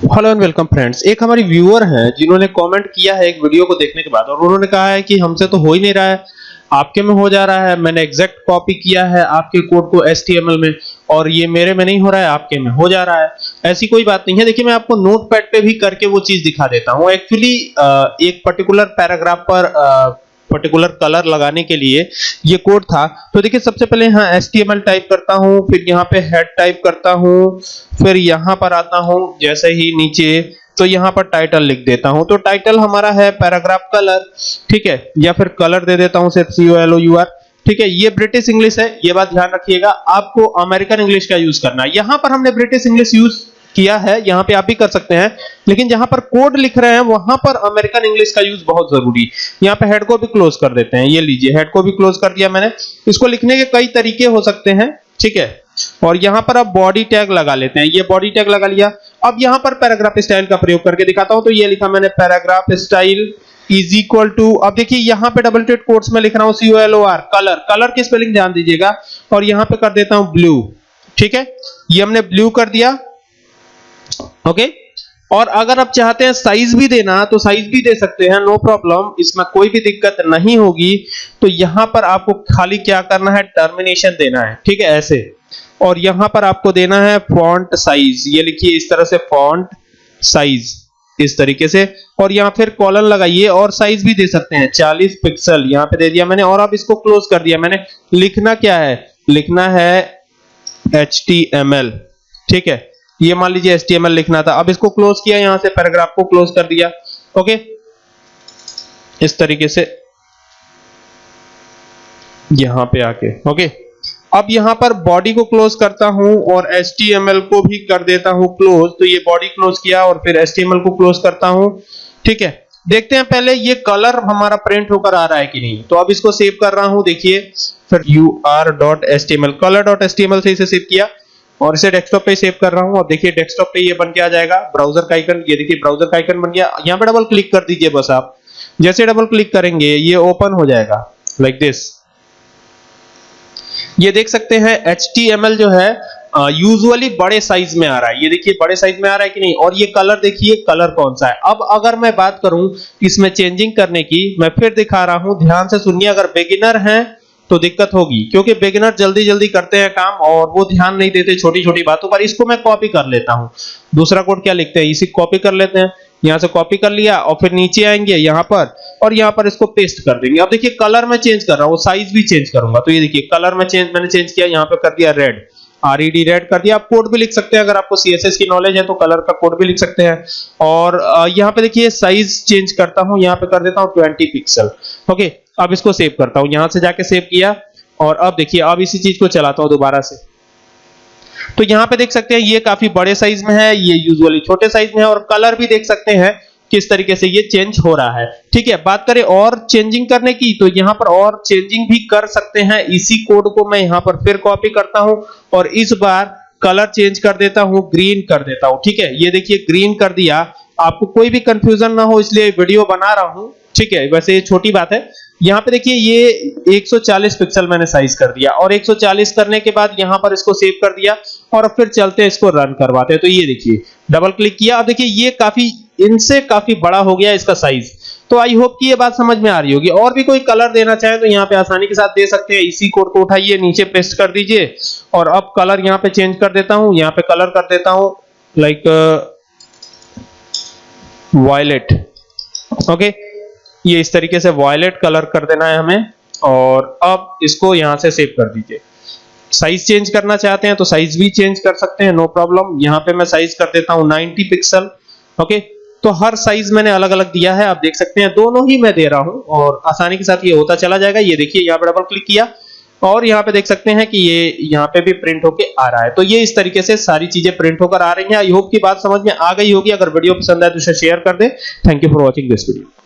Hello and welcome friends एक हमारी viewer हैं जिन्होंने कमेंट किया है एक वीडियो को देखने के बाद और उन्होंने कहा है कि हमसे तो हो ही नहीं रहा है। आपके में हो जा रहा है, मैंने एग्जैक्ट कॉपी किया है आपके कोड को HTML में और ये मेरे में नहीं हो रहा है, आपके में हो जा रहा है। ऐसी कोई बात नहीं है। देखिए, मैं आपको नोटपैड पे भी करके वो चीज़ दिखा देता हूँ। एक्चुअली एक पर्टिकुलर पैराग्राफ पर पर्टिकुलर कलर लगाने के लिए ये कोड था। तो देखिए, सबसे पहले यहाँ HTML टाइप करता हूँ, फिर यहाँ पे हेड टाइप करता हूँ, फिर यहाँ पर आता हूँ, जैसे ही नीचे तो यहाँ पर टाइटल लिख देता हूँ। तो टाइटल हमारा है पैराग्राफ कलर ठीक है? या फिर कलर दे देता हूँ, सिर्फ़ C O L O U R ठीक है? ये ब्रिटिश इंग्लिश है, ये बात ध्यान रखिएगा, आपको अमेरिकन इंग्लिश का यूज़ करना है। यहाँ पर हमने ब्रिटिश इंग्लिश यूज़ किया है, यहाँ पे आप भी कर सकते हैं। लेकिन जहाँ पर कोड लिख रहे हैं, वहाँ पर अमेरिकन इंग्लिश का यूज़ बहुत ज़रूरी। यहाँ पे हेड को भी क्लोज कर देते हैं, ये लीजिए हेड को भी क्लोज कर दिया मैंने। इसको लिखने के कई तरीके हो सकते हैं, ठीक है? और यहाँ पर अब बॉडी टैग लगा लेते हैं। ये बॉडी टैग लगा लिया। अब यहाँ पर पैराग्राफ स्टाइल का प्रयोग करके दिखाता हूँ तो ये लिखा मैंने paragraph style is equal to अब देखिए, यहाँ पे डबल टेड कोट्स में लिख रहा हूँ C O L O R colour colour की स्पेलिंग ध्यान दीजिएगा। और यहाँ पे कर देता हूँ ब्लू ठीक है? ये हमने ब्लू कर दिया। ओके और अगर आप चाहते हैं साइज़ भी देना तो साइज़ भी दे सकते हैं नो प्रॉब्लम इसमें कोई भी दिक्कत नहीं होगी. तो यहाँ पर आपको खाली क्या करना है? टर्मिनेशन देना है. ठीक है? ऐसे. और यहाँ पर आपको देना है फॉन्ट साइज़ ये लिखिए इस तरह से फॉन्ट साइज़ इस तरीके से. और यहाँ फिर कॉलन लगाइए और साइज़ भी दे सकते हैं. 40 पिक्सल यहाँ पे दे दिया मैंने और अब इसको क्लोज कर दिया मैंने. लिखना क्या है? लिखना है HTML. ठीक है? ये मान लीजिए HTML लिखना था। अब इसको क्लोज किया, यहाँ से पैराग्राफ को क्लोज कर दिया। ओके इस तरीके से यहाँ पे आके। ओके अब यहाँ पर बॉडी को क्लोज करता हूँ और HTML को भी कर देता हूँ क्लोज तो ये बॉडी क्लोज किया और फिर HTML को क्लोज करता हूँ। ठीक है? देखते हैं पहले ये कलर हमारा प्रिंट होकर आ रहा है कि नहीं। तो अब इसको सेव कर रहा हूँ। देखिए, फिर U R dot S T M L colour dot S T M L से इसे सेव किया। और इसे डेस्कटॉप पे सेव कर रहा हूँ। और देखिए डेस्कटॉप पे ये बन के आ जाएगा। ब्राउज़र का आइकन ये देखिए ब्राउज़र का आइकन बन गया। यहाँ पे डबल क्लिक कर दीजिए बस आप। जैसे डबल क्लिक करेंगे, ये ओपन हो जाएगा। लाइक like दिस ये देख सकते हैं HTML जो है यूजुअली बड़े साइज़ में आ रहा है। ये देखिए, बड़े साइज़ में आ रहा है कि नहीं? और ये कलर देखिए कलर कौन सा है? अब अगर मैं बात करूँ इसमें चेंजिंग करने की, मैं फिर दिखा रहा हूँ। ध्यान से सुनिए, अगर बिगिनर हैं तो दिक्कत होगी, क्योंकि बिगिनर जल्दी जल्दी करते हैं काम और वो ध्यान नहीं देते छोटी छोटी बातों पर, इसको मैं कॉपी कर लेता हूँ। दूसरा कोड क्या लिखते हैं? इसी कॉपी कर लेते हैं। यहाँ से कॉपी कर लिया और फिर नीचे आएँगे, यहाँ पर, और यहाँ पर इसको पेस्ट कर देंगे। अब देखिए कलर में चेंज कर रहा हूँ साइज़ भी चेंज करूँगा। तो ये देखिए कलर में चेंज मैंने चेंज किया, यहाँ पर कर दिया रेड आरईडी रेड कर दिया। आप कोड भी लिख सकते हैं। अगर आपको सीएसएस की नॉलेज है तो कलर का कोड भी लिख सकते हैं। और यहाँ पे देखिए साइज़ चेंज करता हूँ। यहाँ पे कर देता हूँ 20 पिक्सल ओके अब इसको सेव करता हूँ। यहाँ से जाके सेव किया। और अब देखिए, अब इसी चीज़ को चलाता हूँ दोबारा से। तो यहाँ पे देख सकते हैं, ये काफ़ी बड़े साइज़ में है, ये यूजुअली छोटे साइज़ में है। और कलर भी देख सकते हैं। किस तरीके से ये चेंज हो रहा है। ठीक है, बात करें और चेंजिंग करने की तो यहाँ पर और चेंजिंग भी कर सकते हैं। इसी कोड को मैं यहाँ पर फिर कॉपी करता हूँ और इस बार कलर चेंज कर देता हूँ ग्रीन कर देता हूँ। ठीक है, ये देखिए ग्रीन कर दिया। आपको कोई भी कंफ्यूजन ना हो, इसलिए वीडियो बना रहा हूँ। ठीक है, वैसे ये छोटी बात है। यहाँ पे देखिए, ये 140 पिक्सल मैंने साइज़ कर दिया और 140 करने के बाद यहाँ पर इसको सेव कर दिया और फिर चलते हैं इसको रन करवाते हैं। तो ये देखिए डबल क्लिक किया। अब देखिए, ये काफ़ी इनसे काफ़ी बड़ा हो गया इसका साइज़ तो आई होप कि ये बात समझ में आ रही होगी। और भी कोई कलर देना चाहे तो यहाँ पे आसानी के साथ दे सकते हैं। इसी कोड को उठाइए, नीचे पेस्ट कर दीजिए। और अब कलर यहाँ पे चेंज कर देता हूँ, यहाँ पे कलर कर देता हूँ लाइक वायलेट ओके ये इस तरीके से वायलेट कलर कर देना है हमें। और अब इसको यहाँ से सेव कर दीजिए। साइज़ चेंज करना चाहते हैं तो साइज़ भी चेंज कर सकते हैं नो प्रॉब्लम यहाँ पे मैं साइज़ कर देता हूँ 90 पिक्सल ओके तो हर साइज़ मैंने अलग अलग दिया है, आप देख सकते हैं, दोनों ही मैं दे रहा हूँ, और आसानी के साथ ये होता चला जाएगा, ये देखिए, यहाँ पे डबल क्लिक किया, और यहाँ पे देख सकते हैं कि ये यहाँ पे भी प्रिंट होके आ रहा है। तो ये इस तरीके से सारी चीज़ें प्रिंट होकर आ रही हैं। आई होप की बात समझ में आ गई होगी। अगर वीडियो पसंद आए तो शेयर कर दे। Thank you for watching this video